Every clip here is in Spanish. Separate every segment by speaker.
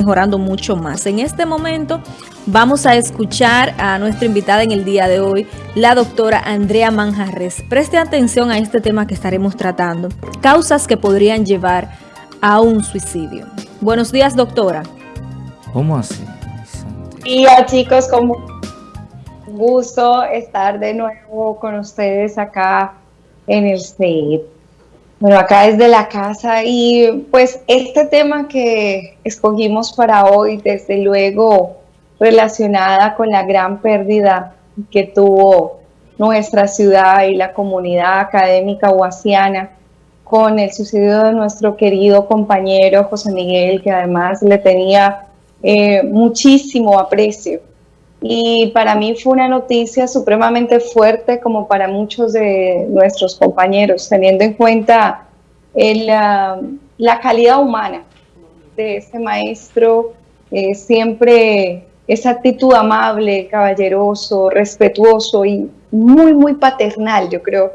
Speaker 1: mejorando mucho más. En este momento vamos a escuchar a nuestra invitada en el día de hoy, la doctora Andrea Manjarres. Preste atención a este tema que estaremos tratando, causas que podrían llevar a un suicidio. Buenos días, doctora.
Speaker 2: ¿Cómo así?
Speaker 3: Hola chicos, como gusto estar de nuevo con ustedes acá en el set. Bueno, acá desde la casa y pues este tema que escogimos para hoy, desde luego relacionada con la gran pérdida que tuvo nuestra ciudad y la comunidad académica huasiana con el suicidio de nuestro querido compañero José Miguel, que además le tenía eh, muchísimo aprecio. Y para mí fue una noticia supremamente fuerte como para muchos de nuestros compañeros, teniendo en cuenta la calidad humana de ese maestro, eh, siempre esa actitud amable, caballeroso, respetuoso y muy, muy paternal, yo creo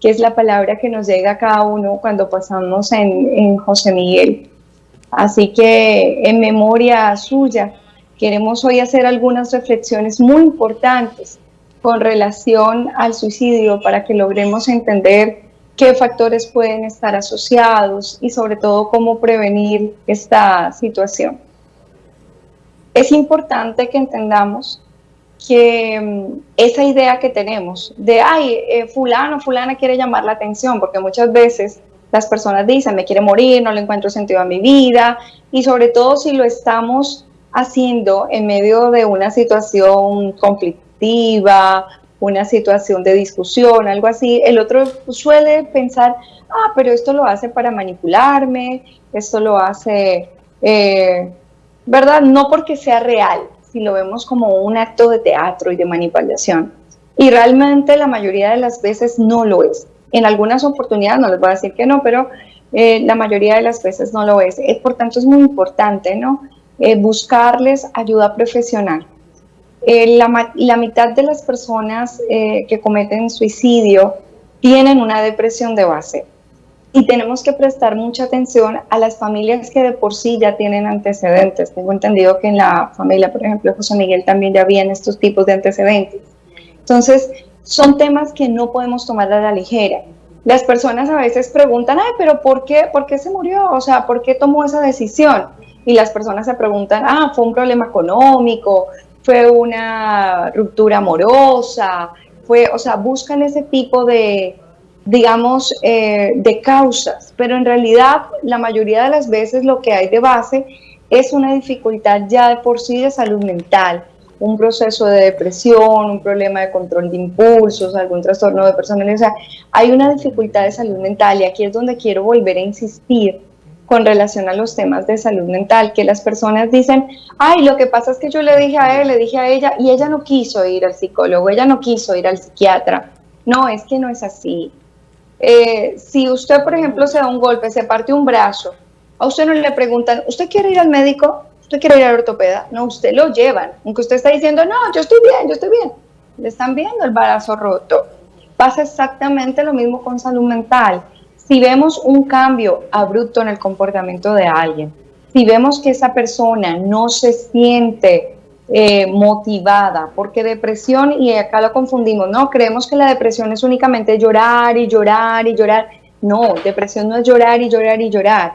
Speaker 3: que es la palabra que nos llega a cada uno cuando pasamos en, en José Miguel. Así que en memoria suya, queremos hoy hacer algunas reflexiones muy importantes con relación al suicidio para que logremos entender qué factores pueden estar asociados y sobre todo cómo prevenir esta situación. Es importante que entendamos que mm, esa idea que tenemos de, ay, eh, fulano, fulana quiere llamar la atención, porque muchas veces las personas dicen, me quiere morir, no le encuentro sentido a mi vida, y sobre todo si lo estamos haciendo en medio de una situación conflictiva, una situación de discusión, algo así, el otro suele pensar, ah, pero esto lo hace para manipularme, esto lo hace, eh, ¿verdad? No porque sea real, si lo vemos como un acto de teatro y de manipulación. Y realmente la mayoría de las veces no lo es. En algunas oportunidades, no les voy a decir que no, pero eh, la mayoría de las veces no lo es. Eh, por tanto, es muy importante, ¿no? Buscarles ayuda profesional eh, la, mitad de las personas eh, que cometen suicidio tienen una depresión de base y tenemos que prestar mucha atención a las familias que de por sí ya tienen antecedentes. Tengo entendido que en la familia, por ejemplo, José Miguel también ya habían estos tipos de antecedentes. Entonces, son temas que no podemos tomar a la ligera. Las personas a veces preguntan, ay, pero ¿por qué, ¿por qué se murió? O sea, ¿por qué tomó esa decisión? Y las personas se preguntan, ah, fue un problema económico, fue una ruptura amorosa, fue, o sea, buscan ese tipo de, digamos, eh, de causas, pero en realidad la mayoría de las veces lo que hay de base es una dificultad ya de por sí de salud mental, un proceso de depresión, un problema de control de impulsos, algún trastorno de personalidad, o sea, hay una dificultad de salud mental y aquí es donde quiero volver a insistir con relación a los temas de salud mental, que las personas dicen, ay, lo que pasa es que yo le dije a él, le dije a ella, y ella no quiso ir al psicólogo, ella no quiso ir al psiquiatra. No, es que no es así. Eh, si usted, por ejemplo, se da un golpe, se parte un brazo, a usted no le preguntan, ¿usted quiere ir al médico? ¿Usted quiere ir al ortopeda? No, usted lo llevan. Aunque usted está diciendo, no, yo estoy bien, yo estoy bien. Le están viendo el brazo roto. Pasa exactamente lo mismo con salud mental si vemos un cambio abrupto en el comportamiento de alguien, si vemos que esa persona no se siente eh, motivada, porque depresión, y acá lo confundimos, no, creemos que la depresión es únicamente llorar y llorar y llorar. No, depresión no es llorar y llorar y llorar.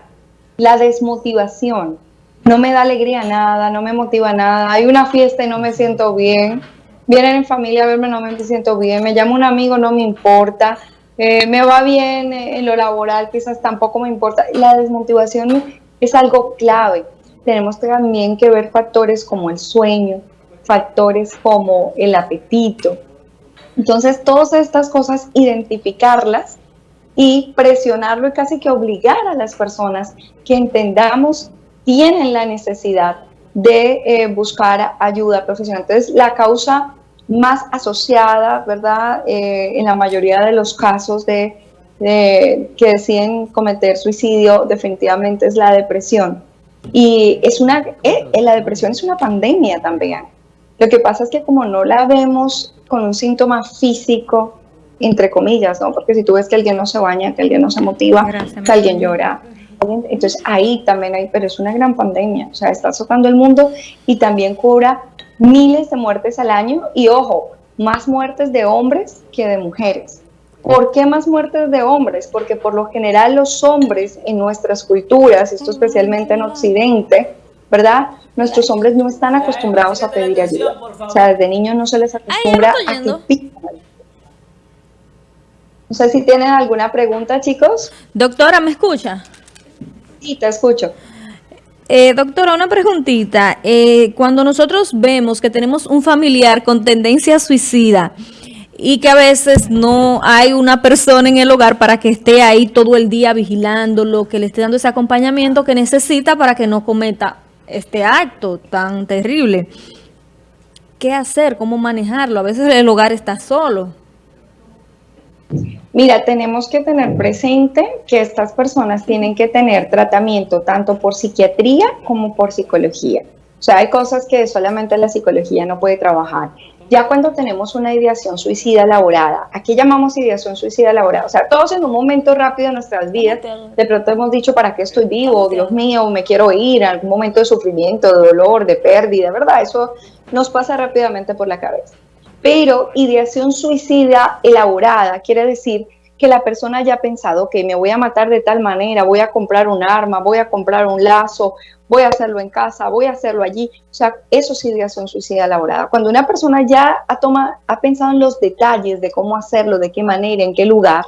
Speaker 3: La desmotivación, no me da alegría nada, no me motiva nada, hay una fiesta y no me siento bien, vienen en familia a verme, no me siento bien, me llama un amigo, no me importa, eh, me va bien en lo laboral, quizás tampoco me importa. La desmotivación es algo clave. Tenemos también que ver factores como el sueño, factores como el apetito. Entonces, todas estas cosas, identificarlas y presionarlo y casi que obligar a las personas que entendamos tienen la necesidad de eh, buscar ayuda profesional. Entonces, la causa más asociada, ¿verdad? Eh, en la mayoría de los casos de, que deciden cometer suicidio, definitivamente es la depresión. Y es una, eh, la depresión es una pandemia también. Lo que pasa es que como no la vemos con un síntoma físico, entre comillas, ¿no? Porque si tú ves que alguien no se baña, que alguien no se motiva, que alguien llora, Entonces ahí también hay, pero es una gran pandemia, o sea, está azotando el mundo y también cura miles de muertes al año y ojo, más muertes de hombres que de mujeres. ¿Por qué más muertes de hombres? Porque por lo general los hombres en nuestras culturas, esto especialmente en Occidente, ¿verdad? Nuestros hombres no están acostumbrados a pedir ayuda. O sea, desde niños no se les acostumbra a que pidan. No sé si tienen alguna pregunta, chicos.
Speaker 1: Doctora, ¿me escucha?
Speaker 3: Escucho.
Speaker 1: Eh, doctora, una preguntita. Eh, cuando nosotros vemos que tenemos un familiar con tendencia suicida y que a veces no hay una persona en el hogar para que esté ahí todo el día vigilándolo, que le esté dando ese acompañamiento que necesita para que no cometa este acto tan terrible. ¿Qué hacer? ¿Cómo manejarlo? A veces el hogar está solo.
Speaker 3: Mira, tenemos que tener presente que estas personas tienen que tener tratamiento tanto por psiquiatría como por psicología. O sea, hay cosas que solamente la psicología no puede trabajar. Ya cuando tenemos una ideación suicida elaborada, aquí llamamos ideación suicida elaborada, o sea, todos en un momento rápido de nuestras vidas, de pronto hemos dicho, ¿para qué estoy vivo? Dios mío, me quiero ir, en algún momento de sufrimiento, de dolor, de pérdida, ¿verdad? Eso nos pasa rápidamente por la cabeza. Pero ideación suicida elaborada quiere decir que la persona haya pensado que me voy a matar de tal manera, voy a comprar un arma, voy a comprar un lazo, voy a hacerlo en casa, voy a hacerlo allí. O sea, eso es ideación suicida elaborada. Cuando una persona ya ha, toma, ha pensado en los detalles de cómo hacerlo, de qué manera, en qué lugar,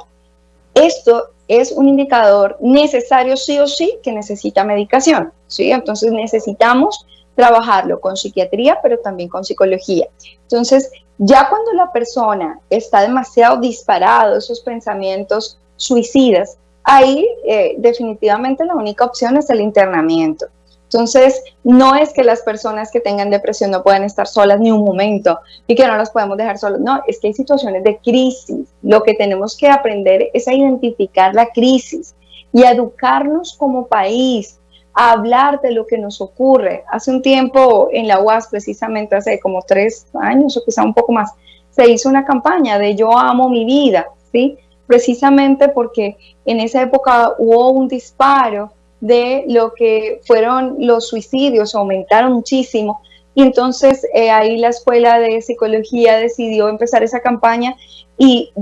Speaker 3: esto es un indicador necesario sí o sí que necesita medicación. ¿sí? Entonces necesitamos trabajarlo con psiquiatría, pero también con psicología. Entonces, ya cuando la persona está demasiado disparado, esos pensamientos suicidas, ahí eh, definitivamente la única opción es el internamiento. Entonces, no es que las personas que tengan depresión no puedan estar solas ni un momento y que no las podemos dejar solas. No, es que hay situaciones de crisis. Lo que tenemos que aprender es a identificar la crisis y educarnos como país a hablar de lo que nos ocurre. Hace un tiempo en la UAS, precisamente hace como tres años o quizá un poco más, se hizo una campaña de yo amo mi vida, ¿sí? Precisamente porque en esa época hubo un disparo de lo que fueron los suicidios, aumentaron muchísimo. Y entonces eh, ahí la Escuela de Psicología decidió empezar esa campaña y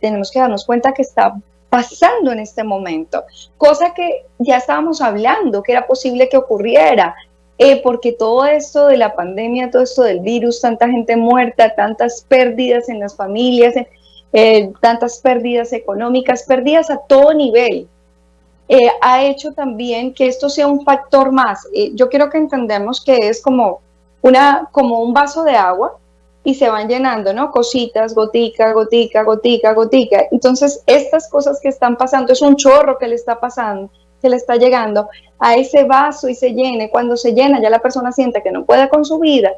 Speaker 3: tenemos que darnos cuenta que está pasando en este momento, cosa que ya estábamos hablando, que era posible que ocurriera, eh, porque todo esto de la pandemia, todo esto del virus, tanta gente muerta, tantas pérdidas en las familias, eh, tantas pérdidas económicas, pérdidas a todo nivel, eh, ha hecho también que esto sea un factor más. yo quiero que entendamos que es como, una, como un vaso de agua y se van llenando, ¿no? Cositas, gotica, gotica, gotica, gotica. Entonces, estas cosas que están pasando, es un chorro que le está pasando, que le está llegando a ese vaso y se llene. Cuando se llena, ya la persona siente que no puede con su vida,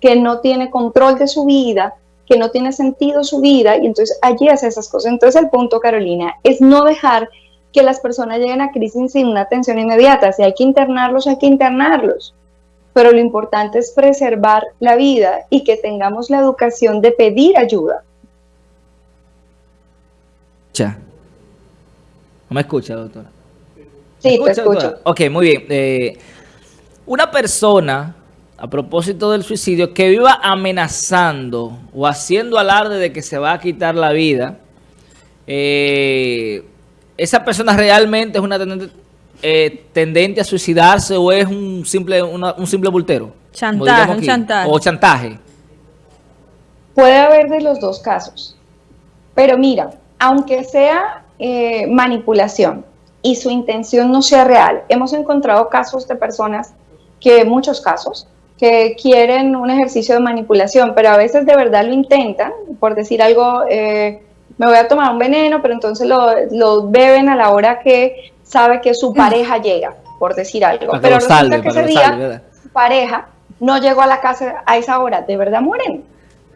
Speaker 3: que no tiene control de su vida, que no tiene sentido su vida, y entonces allí hace esas cosas. Entonces, el punto, Carolina, es no dejar que las personas lleguen a crisis sin una atención inmediata. Si hay que internarlos, hay que internarlos pero lo importante es preservar la vida y que tengamos la educación de pedir ayuda.
Speaker 2: Ya. ¿No me escucha, doctora?
Speaker 3: Sí, te escucho.
Speaker 2: Ok, muy bien. Eh, una persona, a propósito del suicidio, que viva amenazando o haciendo alarde de que se va a quitar la vida, eh, esa persona realmente es una eh, tendente a suicidarse o es un simple, un simple bultero?
Speaker 1: Chantaje, chantaje.
Speaker 2: O chantaje.
Speaker 3: Puede haber de los dos casos. Pero mira, aunque sea eh, manipulación y su intención no sea real, hemos encontrado casos de personas que, muchos casos, que quieren un ejercicio de manipulación, pero a veces de verdad lo intentan, por decir algo, eh, me voy a tomar un veneno, pero entonces lo, lo, beben a la hora que sabe que su pareja llega, por decir algo. Pero resulta que ese día su pareja no llegó a la casa a esa hora, de verdad mueren.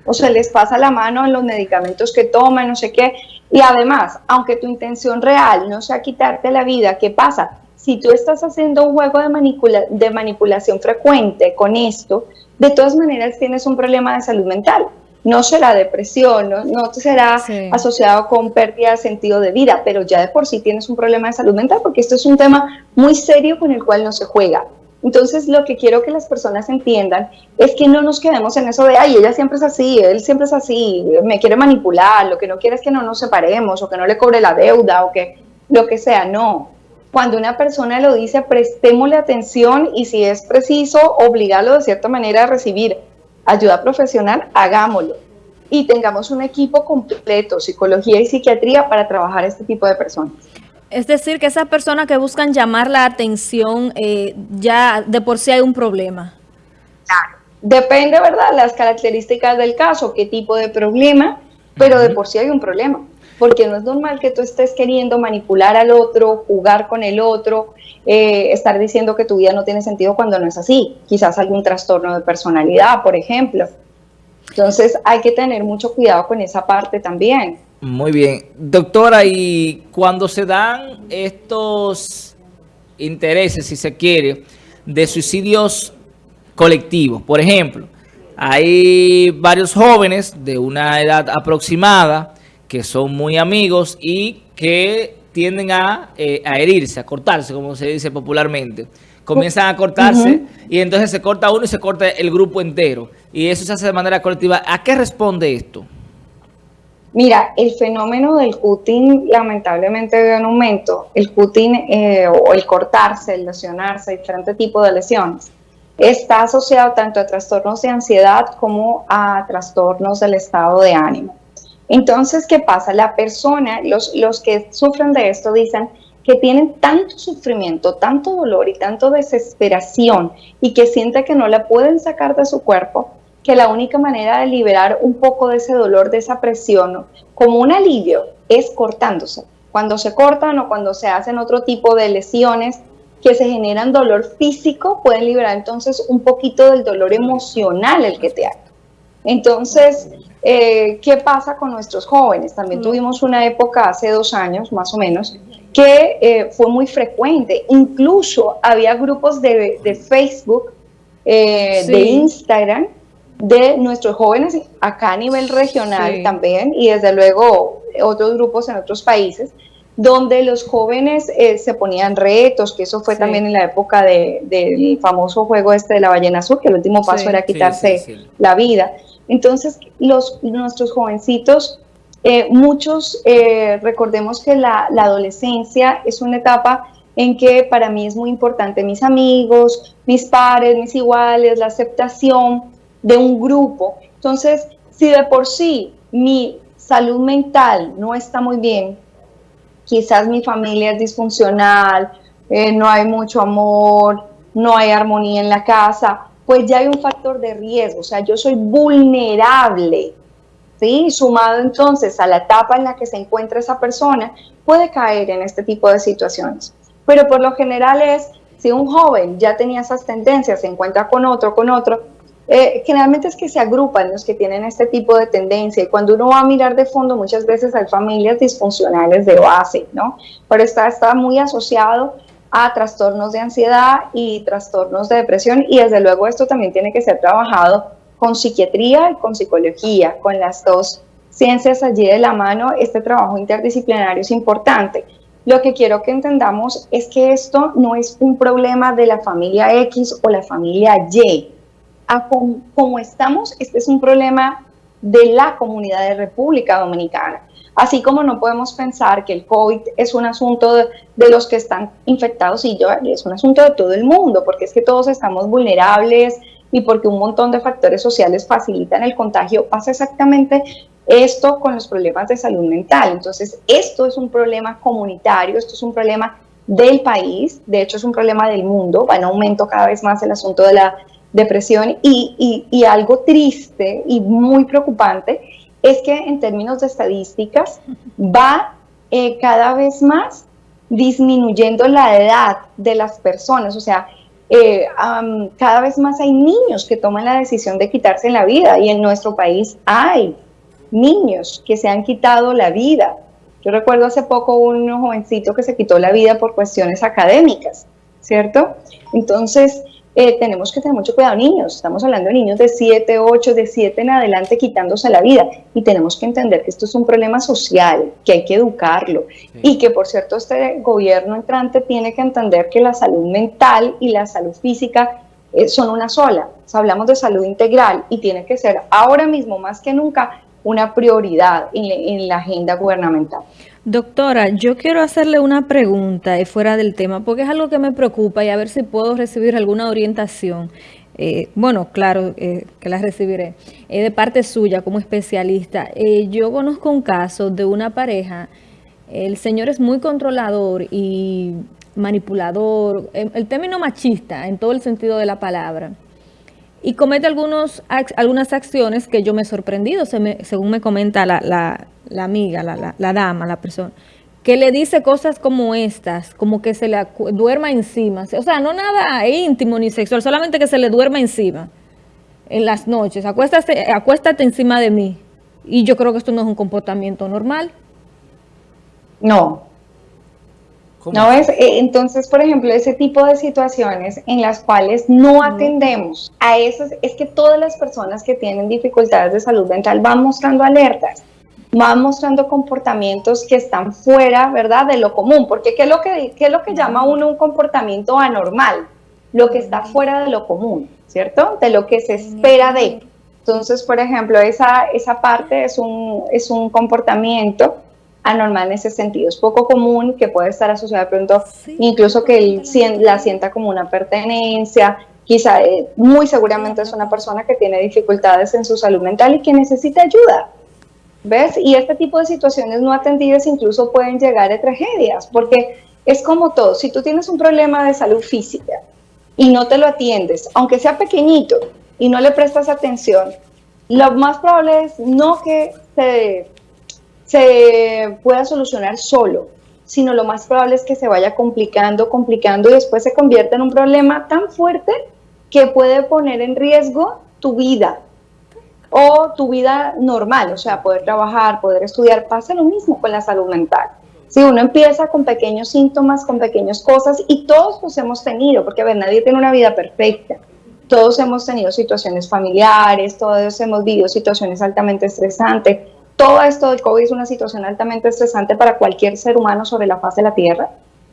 Speaker 3: O se les pasa la mano en los medicamentos que toman, no sé qué. Y además, aunque tu intención real no sea quitarte la vida, ¿qué pasa? Si tú estás haciendo un juego de, manipula de manipulación frecuente con esto, de todas maneras tienes un problema de salud mental. No será depresión, no, será asociado con pérdida de sentido de vida, pero ya de por sí tienes un problema de salud mental porque esto es un tema muy serio con el cual no se juega. Entonces, lo que quiero que las personas entiendan es que no nos quedemos en eso de, ay, ella siempre es así, él siempre es así, me quiere manipular, lo que no quiere es que no nos separemos o que no le cobre la deuda o que lo que sea, no. Cuando una persona lo dice, prestémosle atención y si es preciso, obligarlo de cierta manera a recibir ayuda profesional, hagámoslo. Y tengamos un equipo completo, psicología y psiquiatría, para trabajar este tipo de personas.
Speaker 1: Es decir, que esas personas que buscan llamar la atención, eh, ya de por sí hay un problema.
Speaker 3: Claro. Depende, ¿verdad?, las características del caso, qué tipo de problema, pero de por sí hay un problema. Porque no es normal que tú estés queriendo manipular al otro, jugar con el otro, eh, estar diciendo que tu vida no tiene sentido cuando no es así. Quizás algún trastorno de personalidad, por ejemplo. Entonces hay que tener mucho cuidado con esa parte también.
Speaker 2: Muy bien. Doctora, y cuando se dan estos intereses, si se quiere, de suicidios colectivos, por ejemplo, hay varios jóvenes de una edad aproximada que son muy amigos y que tienden a, eh, a herirse, a cortarse, como se dice popularmente. Comienzan a cortarse y entonces se corta uno y se corta el grupo entero. Y eso se hace de manera colectiva. ¿A qué responde esto?
Speaker 3: Mira, el fenómeno del cutting lamentablemente ve un aumento. El cutting eh, o el cortarse, el lesionarse, diferente tipo de lesiones, está asociado tanto a trastornos de ansiedad como a trastornos del estado de ánimo. Entonces, ¿qué pasa? La persona, los, los que sufren de esto dicen que tienen tanto sufrimiento, tanto dolor y tanto desesperación y que sienten que no la pueden sacar de su cuerpo, que la única manera de liberar un poco de ese dolor, de esa presión, como un alivio, es cortándose. Cuando se cortan o cuando se hacen otro tipo de lesiones que se generan dolor físico, pueden liberar entonces un poquito del dolor emocional el que te haga. Entonces, eh, ¿qué pasa con nuestros jóvenes? También tuvimos una época hace dos años, más o menos, que eh, fue muy frecuente. Incluso había grupos de, Facebook, eh, de Instagram, de nuestros jóvenes acá a nivel regional también y desde luego otros grupos en otros países donde los jóvenes eh, se ponían retos, que eso fue también en la época del famoso juego este de la ballena azul, que el último paso era quitarse la vida. Entonces, los, nuestros jovencitos, eh, muchos, eh, recordemos que la, adolescencia es una etapa en que para mí es muy importante mis amigos, mis pares, mis iguales, la aceptación, de un grupo. Entonces, si de por sí mi salud mental no está muy bien, quizás mi familia es disfuncional, eh, no hay mucho amor, no hay armonía en la casa, pues ya hay un factor de riesgo, o sea, yo soy vulnerable, ¿sí? Sumado entonces a la etapa en la que se encuentra esa persona, puede caer en este tipo de situaciones. Pero por lo general es, si un joven ya tenía esas tendencias, se encuentra con otro, con otro, eh, generalmente es que se agrupan los que tienen este tipo de tendencia y cuando uno va a mirar de fondo muchas veces hay familias disfuncionales de base, ¿no? Pero está, está muy asociado a trastornos de ansiedad y trastornos de depresión y desde luego esto también tiene que ser trabajado con psiquiatría y con psicología, con las dos ciencias allí de la mano, este trabajo interdisciplinario es importante. Lo que quiero que entendamos es que esto no es un problema de la familia X o la familia Y, como, estamos, este es un problema de la comunidad de República Dominicana. Así como no podemos pensar que el COVID es un asunto de, los que están infectados y yo, es un asunto de todo el mundo, porque es que todos estamos vulnerables y porque un montón de factores sociales facilitan el contagio, pasa exactamente esto con los problemas de salud mental. Entonces, esto es un problema comunitario, esto es un problema del país, de hecho es un problema del mundo, va en aumento cada vez más el asunto de la depresión y, algo triste y muy preocupante es que en términos de estadísticas va eh, cada vez más disminuyendo la edad de las personas, o sea, eh, cada vez más hay niños que toman la decisión de quitarse la vida y en nuestro país hay niños que se han quitado la vida. Yo recuerdo hace poco un jovencito que se quitó la vida por cuestiones académicas, ¿cierto? Entonces, eh, tenemos que tener mucho cuidado. Niños, estamos hablando de niños de 7, 8, de 7 en adelante quitándose la vida. Y tenemos que entender que esto es un problema social, que hay que educarlo. Y que, por cierto, este gobierno entrante tiene que entender que la salud mental y la salud física eh, son una sola. hablamos de salud integral y tiene que ser ahora mismo más que nunca una prioridad en la agenda gubernamental.
Speaker 1: Doctora, yo quiero hacerle una pregunta fuera del tema, porque es algo que me preocupa y a ver si puedo recibir alguna orientación. Eh, bueno, claro eh, que la recibiré, eh, de parte suya como especialista. yo conozco un caso de una pareja, el señor es muy controlador y manipulador, el término machista en todo el sentido de la palabra, y comete algunos, algunas acciones que yo me he sorprendido, según me comenta la la amiga, la, la, dama, la persona, que le dice cosas como estas, como que se le duerma encima. O sea, no nada íntimo ni sexual, solamente que se le duerma encima en las noches. Acuéstate, acuéstate encima de mí. Y yo creo que esto no es un comportamiento normal.
Speaker 3: No. ¿No es? Eh, entonces, por ejemplo, ese tipo de situaciones en las cuales no atendemos a esas, es que todas las personas que tienen dificultades de salud mental van mostrando alertas van mostrando comportamientos que están fuera, ¿verdad?, de lo común, porque ¿qué es lo que, qué es lo que llama uno un comportamiento anormal? Lo que está fuera de lo común, ¿cierto? De lo que se espera de. Entonces, por ejemplo, esa, esa parte es un, es un comportamiento anormal en ese sentido. Es poco común que puede estar asociado de pronto, incluso que él la sienta como una pertenencia, quizá eh, muy seguramente es una persona que tiene dificultades en su salud mental y que necesita ayuda. ¿Ves? Y este tipo de situaciones no atendidas incluso pueden llegar a tragedias, porque es como todo, si tú tienes un problema de salud física y no te lo atiendes, aunque sea pequeñito, y no le prestas atención, lo más probable es no que se, se pueda solucionar solo, sino lo más probable es que se vaya complicando, complicando y después se convierta en un problema tan fuerte que puede poner en riesgo tu vida, o tu vida normal, o sea, poder trabajar, poder estudiar, pasa lo mismo con la salud mental. Si uno empieza con pequeños síntomas, con pequeñas cosas, y todos los hemos tenido, porque a ver, nadie tiene una vida perfecta. Todos hemos tenido situaciones familiares, todos hemos vivido situaciones altamente estresantes. Todo esto del COVID es una situación altamente estresante para cualquier ser humano sobre la faz de la Tierra,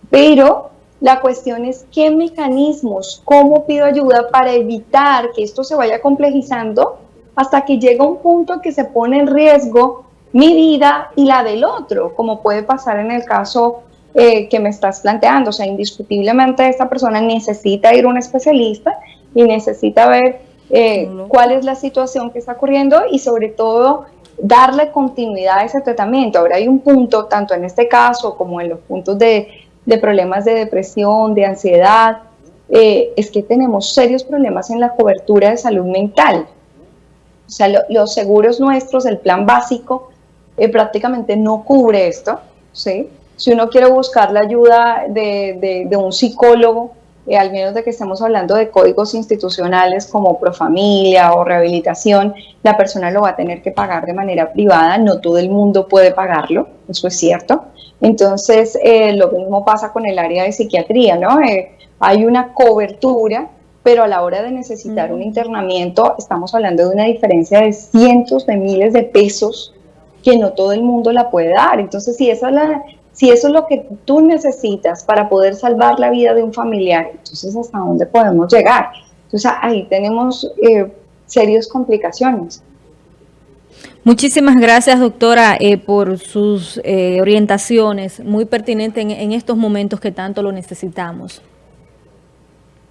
Speaker 3: pero la cuestión es qué mecanismos, cómo pido ayuda para evitar que esto se vaya complejizando hasta que llega un punto que se pone en riesgo mi vida y la del otro, como puede pasar en el caso eh, que me estás planteando. O sea, indiscutiblemente esta persona necesita ir a un especialista y necesita ver eh, cuál es la situación que está ocurriendo y sobre todo darle continuidad a ese tratamiento. Ahora hay un punto, tanto en este caso como en los puntos de, problemas de depresión, de ansiedad, eh, es que tenemos serios problemas en la cobertura de salud mental. O sea, los seguros nuestros, el plan básico, eh, prácticamente no cubre esto, ¿sí? Si uno quiere buscar la ayuda de, un psicólogo, eh, al menos de que estemos hablando de códigos institucionales como Profamilia o rehabilitación, la persona lo va a tener que pagar de manera privada, no todo el mundo puede pagarlo, eso es cierto. Entonces, eh, lo mismo pasa con el área de psiquiatría, ¿no? hay una cobertura pero a la hora de necesitar un internamiento estamos hablando de una diferencia de cientos de miles de pesos que no todo el mundo la puede dar. Entonces, si, esa la, si eso es lo que tú necesitas para poder salvar la vida de un familiar, entonces ¿hasta dónde podemos llegar? Entonces, ahí tenemos eh, serias complicaciones.
Speaker 1: Muchísimas gracias, doctora, eh, por sus eh, orientaciones, muy pertinentes en estos momentos que tanto lo necesitamos.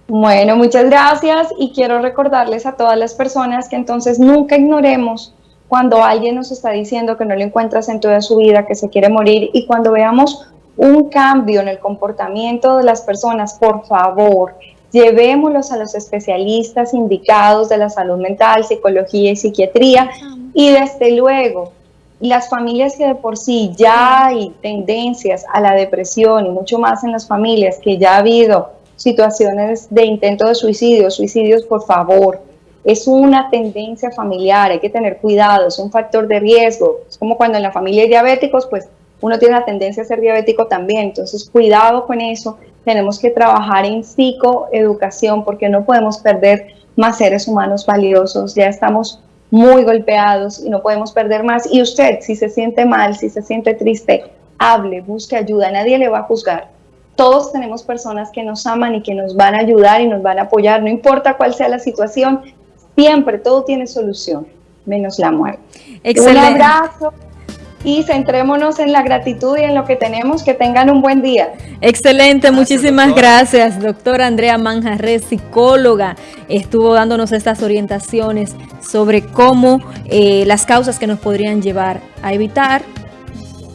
Speaker 3: Bueno, muchas gracias y quiero recordarles a todas las personas que entonces nunca ignoremos cuando alguien nos está diciendo que no le encuentra sentido de su vida, que se quiere morir y cuando veamos un cambio en el comportamiento de las personas, por favor, llevémoslos a los especialistas indicados de la salud mental, psicología y psiquiatría y desde luego las familias que de por sí ya hay tendencias a la depresión y mucho más en las familias que ya ha habido situaciones de intento de suicidio, suicidios, por favor. Es una tendencia familiar, hay que tener cuidado, es un factor de riesgo. Es como cuando en la familia hay diabéticos, pues uno tiene la tendencia a ser diabético también. Entonces, cuidado con eso. tenemos que trabajar en psicoeducación porque no podemos perder más seres humanos valiosos. Ya estamos muy golpeados y no podemos perder más. Y usted, si se siente mal, si se siente triste, hable, busque ayuda, nadie le va a juzgar. Todos tenemos personas que nos aman y que nos van a ayudar y nos van a apoyar, no importa cuál sea la situación, siempre todo tiene solución, menos la muerte. Un abrazo y centrémonos en la gratitud y en lo que tenemos. Que tengan un buen día.
Speaker 1: Excelente, muchísimas gracias, doctora Andrea Manjarres, psicóloga. Estuvo dándonos estas orientaciones sobre cómo eh, las causas que nos podrían llevar a evitar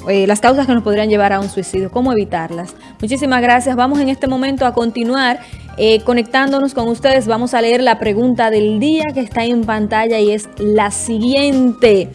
Speaker 1: eh, las causas que nos podrían llevar a un suicidio, cómo evitarlas. Muchísimas gracias. Vamos en este momento a continuar eh, conectándonos con ustedes. Vamos a leer la pregunta del día que está en pantalla y es la siguiente.